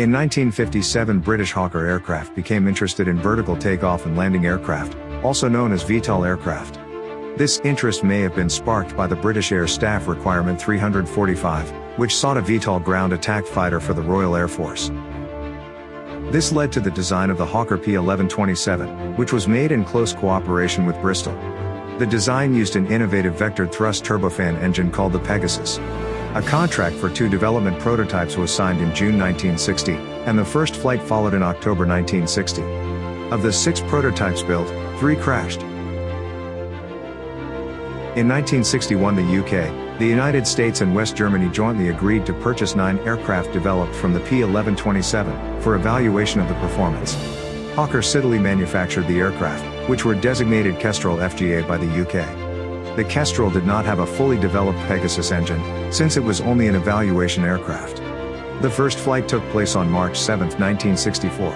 In 1957 British Hawker Aircraft became interested in vertical takeoff and landing aircraft, also known as VTOL aircraft. This interest may have been sparked by the British Air Staff Requirement 345, which sought a VTOL ground attack fighter for the Royal Air Force. This led to the design of the Hawker P1127, which was made in close cooperation with Bristol. The design used an innovative vectored thrust turbofan engine called the Pegasus. A contract for two development prototypes was signed in June 1960, and the first flight followed in October 1960. Of the six prototypes built, three crashed. In 1961 the UK, the United States and West Germany jointly agreed to purchase nine aircraft developed from the P-1127, for evaluation of the performance. Hawker Siddeley manufactured the aircraft, which were designated Kestrel FGA by the UK. The Kestrel did not have a fully developed Pegasus engine, since it was only an evaluation aircraft. The first flight took place on March 7, 1964.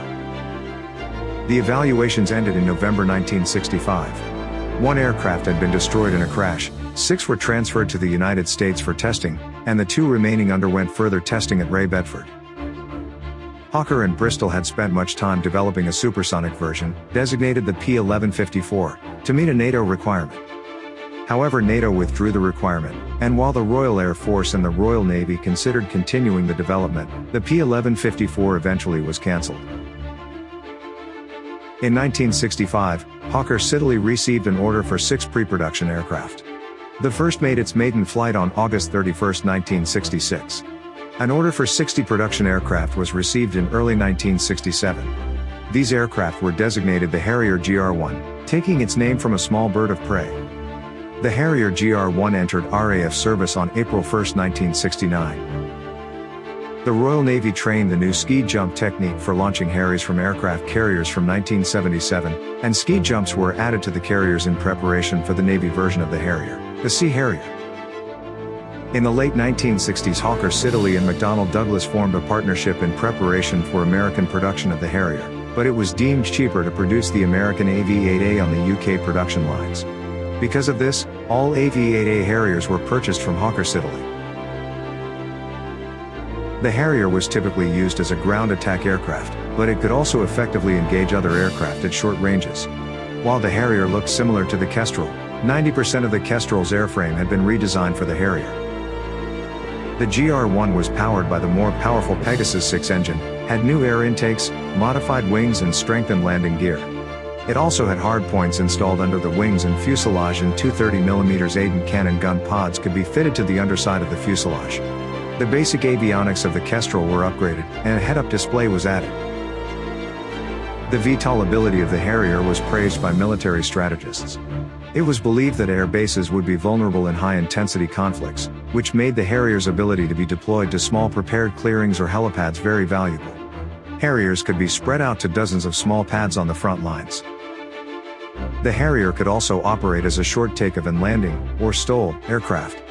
The evaluations ended in November 1965. One aircraft had been destroyed in a crash, six were transferred to the United States for testing, and the two remaining underwent further testing at RAE Bedford. Hawker and Bristol had spent much time developing a supersonic version, designated the P-1154, to meet a NATO requirement. However NATO withdrew the requirement, and while the Royal Air Force and the Royal Navy considered continuing the development, the P-1154 eventually was cancelled. In 1965, Hawker Siddeley received an order for six pre-production aircraft. The first made its maiden flight on August 31, 1966. An order for 60 production aircraft was received in early 1967. These aircraft were designated the Harrier GR-1, taking its name from a small bird of prey. The Harrier GR-1 entered RAF service on April 1, 1969. The Royal Navy trained the new ski jump technique for launching Harriers from aircraft carriers from 1977, and ski jumps were added to the carriers in preparation for the Navy version of the Harrier, the Sea Harrier. In the late 1960s Hawker Siddeley and McDonnell Douglas formed a partnership in preparation for American production of the Harrier, but it was deemed cheaper to produce the American AV-8A on the UK production lines. Because of this, all AV-8A Harriers were purchased from Hawker Siddeley. The Harrier was typically used as a ground attack aircraft, but it could also effectively engage other aircraft at short ranges. While the Harrier looked similar to the Kestrel, 90% of the Kestrel's airframe had been redesigned for the Harrier. The GR-1 was powered by the more powerful Pegasus 6 engine, had new air intakes, modified wings and strengthened landing gear. It also had hardpoints installed under the wings and fuselage and two 30mm Aden cannon gun pods could be fitted to the underside of the fuselage. The basic avionics of the Kestrel were upgraded, and a head-up display was added. The VTOL ability of the Harrier was praised by military strategists. It was believed that air bases would be vulnerable in high-intensity conflicts, which made the Harrier's ability to be deployed to small prepared clearings or helipads very valuable. Harriers could be spread out to dozens of small pads on the front lines. The Harrier could also operate as a short takeoff and landing, or STOL, aircraft.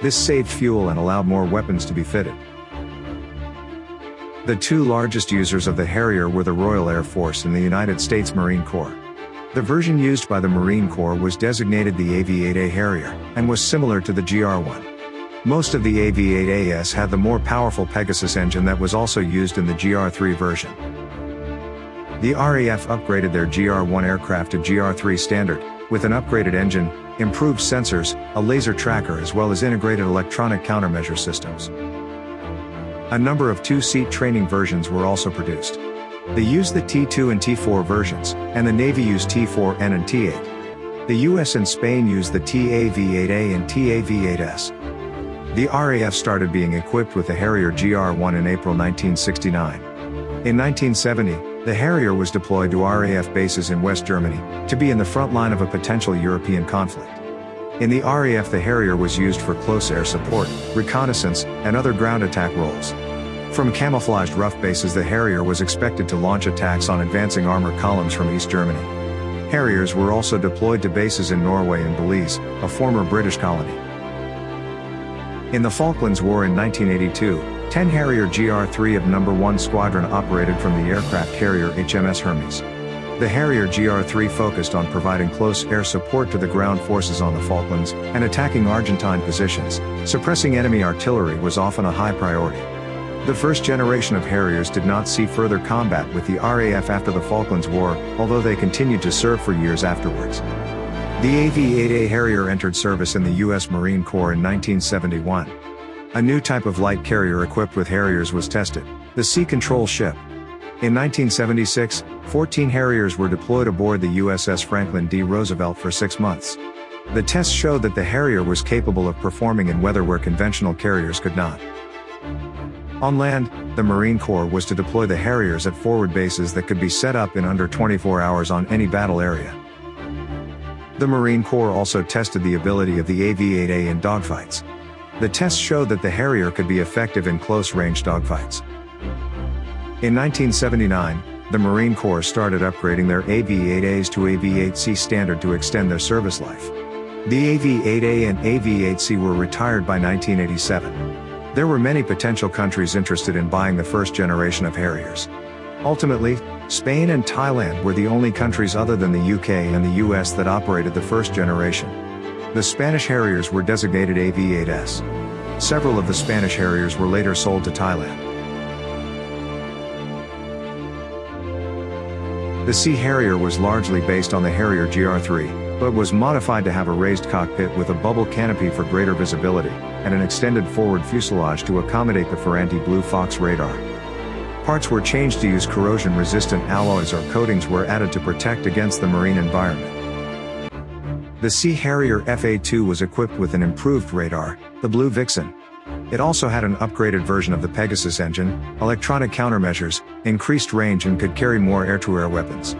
This saved fuel and allowed more weapons to be fitted. The two largest users of the Harrier were the Royal Air Force and the United States Marine Corps. The version used by the Marine Corps was designated the AV-8A Harrier, and was similar to the GR-1. Most of the AV-8AS had the more powerful Pegasus engine that was also used in the GR-3 version. The RAF upgraded their GR-1 aircraft to GR-3 standard, with an upgraded engine, improved sensors, a laser tracker as well as integrated electronic countermeasure systems. A number of two-seat training versions were also produced. They used the T2 and T4 versions, and the Navy used T4N and T8. The US and Spain used the TAV-8A and TAV-8S. The RAF started being equipped with the Harrier GR-1 in April 1969. In 1970, the Harrier was deployed to RAF bases in West Germany, to be in the front line of a potential European conflict. In the RAF the Harrier was used for close air support, reconnaissance, and other ground attack roles. From camouflaged rough bases the Harrier was expected to launch attacks on advancing armor columns from East Germany. Harriers were also deployed to bases in Norway and Belize, a former British colony. In the Falklands War in 1982, 10 Harrier GR-3 of No. 1 Squadron operated from the aircraft carrier HMS Hermes. The Harrier GR-3 focused on providing close air support to the ground forces on the Falklands, and attacking Argentine positions, suppressing enemy artillery was often a high priority. The first generation of Harriers did not see further combat with the RAF after the Falklands War, although they continued to serve for years afterwards. The AV-8A Harrier entered service in the U.S. Marine Corps in 1971. A new type of light carrier equipped with Harriers was tested, the Sea Control Ship. In 1976, 14 Harriers were deployed aboard the USS Franklin D. Roosevelt for six months. The tests showed that the Harrier was capable of performing in weather where conventional carriers could not. On land, the Marine Corps was to deploy the Harriers at forward bases that could be set up in under 24 hours on any battle area. The Marine Corps also tested the ability of the AV-8A in dogfights. The tests showed that the Harrier could be effective in close-range dogfights. In 1979, the Marine Corps started upgrading their AV-8As to AV-8C standard to extend their service life. The AV-8A and AV-8C were retired by 1987. There were many potential countries interested in buying the first generation of Harriers. Ultimately, Spain and Thailand were the only countries other than the UK and the US that operated the first generation. The Spanish Harriers were designated AV-8S. Several of the Spanish Harriers were later sold to Thailand. The Sea Harrier was largely based on the Harrier GR3, but was modified to have a raised cockpit with a bubble canopy for greater visibility, and an extended forward fuselage to accommodate the Ferranti Blue Fox radar. Parts were changed to use corrosion-resistant alloys or coatings were added to protect against the marine environment. The Sea Harrier FA-2 was equipped with an improved radar, the Blue Vixen. It also had an upgraded version of the Pegasus engine, electronic countermeasures, increased range and could carry more air-to-air -air weapons.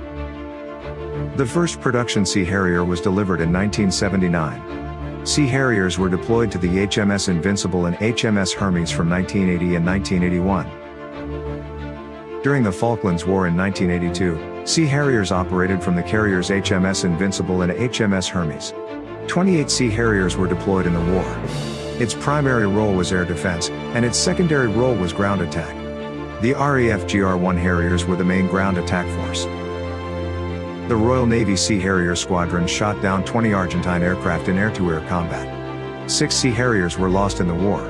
The first production Sea Harrier was delivered in 1979. Sea Harriers were deployed to the HMS Invincible and HMS Hermes from 1980 and 1981. During the Falklands War in 1982, Sea Harriers operated from the carriers HMS Invincible and HMS Hermes. 28 Sea Harriers were deployed in the war. Its primary role was air defense, and its secondary role was ground attack. The RAF GR-1 Harriers were the main ground attack force. The Royal Navy Sea Harrier Squadron shot down 20 Argentine aircraft in air-to-air -air combat. Six Sea Harriers were lost in the war.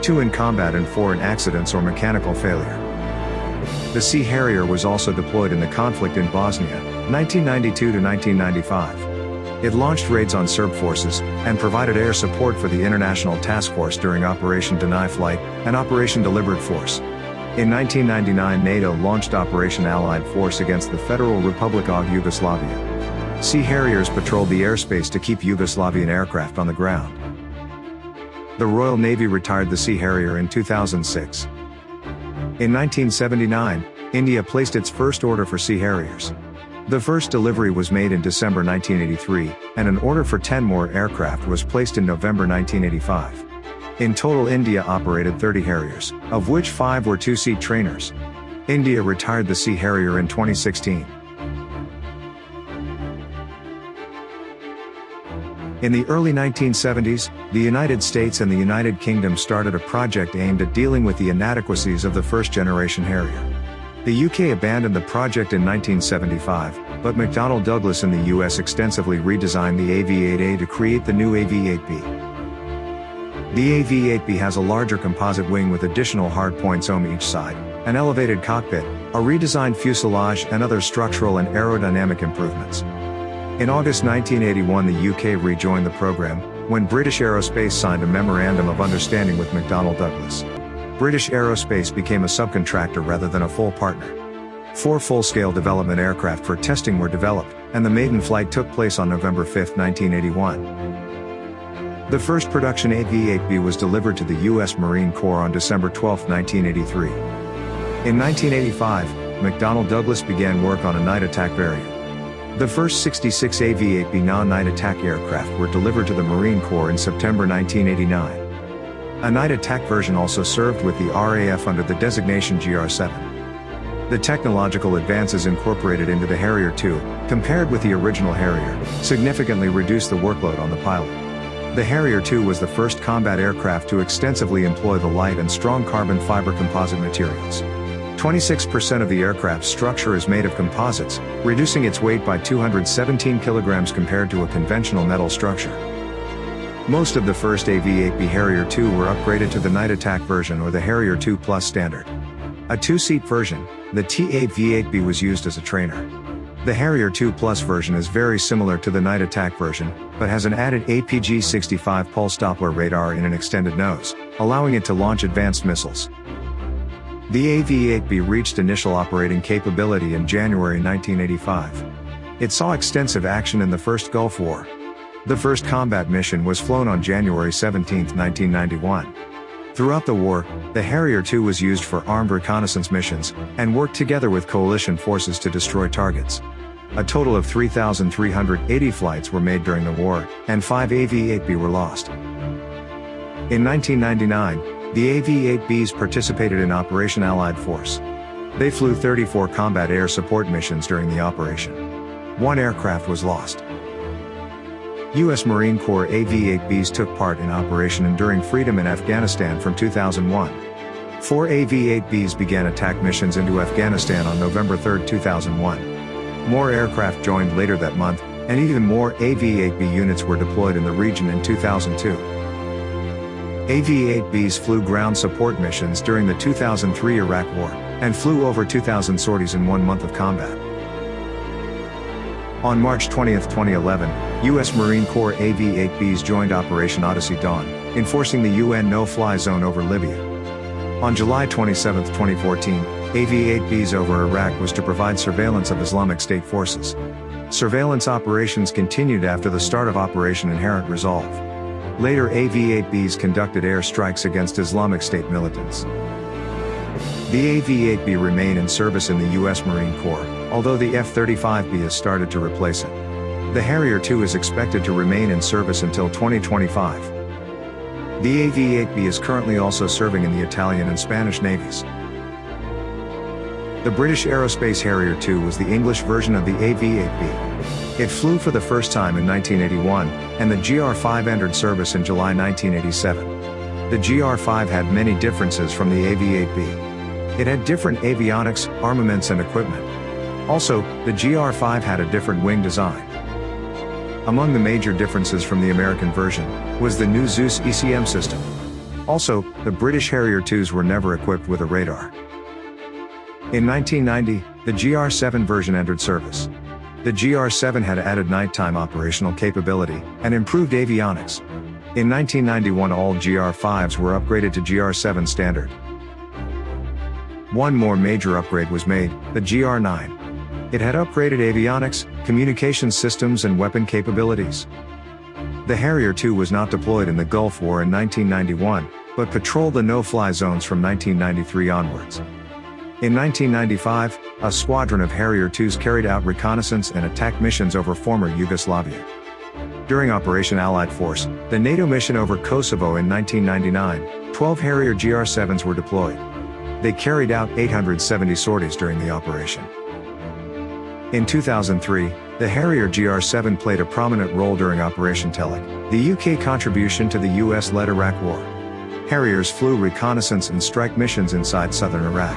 Two in combat and four in accidents or mechanical failure. The Sea Harrier was also deployed in the conflict in Bosnia, 1992 to 1995. It launched raids on Serb forces, and provided air support for the International Task Force during Operation Deny Flight, and Operation Deliberate Force. In 1999 NATO launched Operation Allied Force against the Federal Republic of Yugoslavia. Sea Harriers patrolled the airspace to keep Yugoslavian aircraft on the ground. The Royal Navy retired the Sea Harrier in 2006. In 1979, India placed its first order for Sea Harriers. The first delivery was made in December 1983, and an order for 10 more aircraft was placed in November 1985. In total India operated 30 Harriers, of which 5 were two-seat trainers. India retired the Sea Harrier in 2016. In the early 1970s, the United States and the United Kingdom started a project aimed at dealing with the inadequacies of the first-generation Harrier. The UK abandoned the project in 1975, but McDonnell Douglas in the US extensively redesigned the AV-8A to create the new AV-8B. The AV-8B has a larger composite wing with additional hardpoints on each side, an elevated cockpit, a redesigned fuselage and other structural and aerodynamic improvements. In August 1981 the UK rejoined the program, when British Aerospace signed a Memorandum of Understanding with McDonnell Douglas. British Aerospace became a subcontractor rather than a full partner. Four full-scale development aircraft for testing were developed, and the maiden flight took place on November 5, 1981. The first production AV-8B was delivered to the U.S. Marine Corps on December 12, 1983. In 1985, McDonnell Douglas began work on a night attack variant. The first 66 AV-8B non-night attack aircraft were delivered to the Marine Corps in September 1989. A night attack version also served with the RAF under the designation GR-7. The technological advances incorporated into the Harrier II, compared with the original Harrier, significantly reduced the workload on the pilot. The Harrier II was the first combat aircraft to extensively employ the light and strong carbon fiber composite materials. 26% of the aircraft's structure is made of composites, reducing its weight by 217 kilograms compared to a conventional metal structure. Most of the first AV-8B Harrier II were upgraded to the Night Attack version or the Harrier II Plus standard. A two-seat version, the TAV-8B was used as a trainer. The Harrier II Plus version is very similar to the Night Attack version, but has an added APG-65 pulse Doppler radar in an extended nose, allowing it to launch advanced missiles. The AV-8B reached initial operating capability in January 1985. It saw extensive action in the First Gulf War. The first combat mission was flown on January 17, 1991. Throughout the war, the Harrier II was used for armed reconnaissance missions, and worked together with coalition forces to destroy targets. A total of 3,380 flights were made during the war, and 5 AV-8B were lost. In 1999, the AV-8Bs participated in Operation Allied Force. They flew 34 combat air support missions during the operation. One aircraft was lost. U.S. Marine Corps AV-8Bs took part in Operation Enduring Freedom in Afghanistan from 2001. Four AV-8Bs began attack missions into Afghanistan on November 3, 2001. More aircraft joined later that month, and even more AV-8B units were deployed in the region in 2002. AV-8Bs flew ground support missions during the 2003 Iraq War, and flew over 2,000 sorties in one month of combat. On March 20, 2011, U.S. Marine Corps AV-8Bs joined Operation Odyssey Dawn, enforcing the UN no-fly zone over Libya. On July 27, 2014, AV-8Bs over Iraq was to provide surveillance of Islamic State forces. Surveillance operations continued after the start of Operation Inherent Resolve. Later AV-8Bs conducted air strikes against Islamic State militants. The AV-8B remain in service in the U.S. Marine Corps, although the F-35B has started to replace it. The Harrier II is expected to remain in service until 2025. The AV-8B is currently also serving in the Italian and Spanish navies. The British Aerospace Harrier II was the English version of the AV-8B. It flew for the first time in 1981, and the GR-5 entered service in July 1987. The GR-5 had many differences from the AV-8B. It had different avionics, armaments and equipment. Also, the GR5 had a different wing design. Among the major differences from the American version, was the new Zeus ECM system. Also, the British Harrier IIs were never equipped with a radar. In 1990, the GR7 version entered service. The GR7 had added nighttime operational capability, and improved avionics. In 1991 all GR5s were upgraded to GR7 standard. One more major upgrade was made, the GR9. It had upgraded avionics, communications systems and weapon capabilities. The Harrier II was not deployed in the Gulf War in 1991, but patrolled the no-fly zones from 1993 onwards. In 1995, a squadron of Harrier IIs carried out reconnaissance and attack missions over former Yugoslavia. During Operation Allied Force, the NATO mission over Kosovo in 1999, 12 Harrier GR-7s were deployed. They carried out 870 sorties during the operation. In 2003, the Harrier GR-7 played a prominent role during Operation Telic, the UK contribution to the US-led Iraq War. Harriers flew reconnaissance and strike missions inside southern Iraq.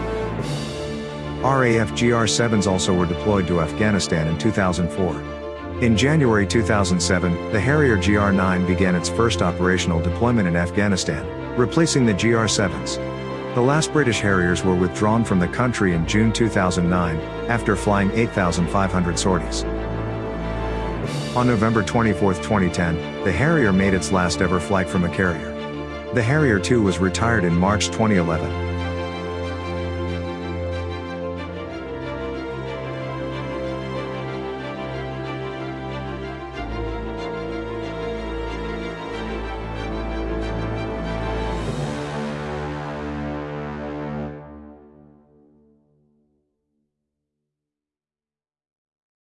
RAF GR-7s also were deployed to Afghanistan in 2004. In January 2007, the Harrier GR-9 began its first operational deployment in Afghanistan, replacing the GR-7s. The last British Harriers were withdrawn from the country in June 2009, after flying 8,500 sorties. On November 24, 2010, the Harrier made its last ever flight from a carrier. The Harrier II was retired in March 2011.